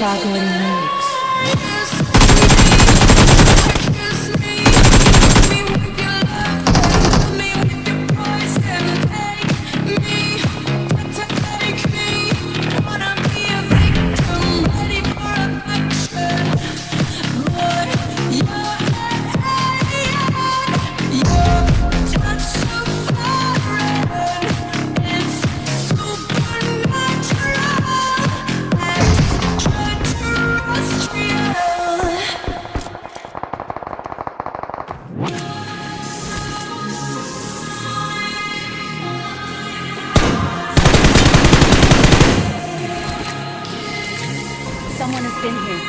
Chicago news. Been here.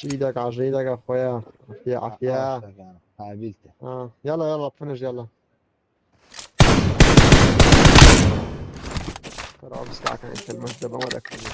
عاش إيدك عاش إيدك يا أخويا. عافية عافية. قابلته آه. يلا يلا فنش يلا. ترى بس كعك انت المهدبة ولا كلمة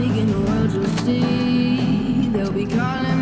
Cause taking the world you'll see. They'll be calling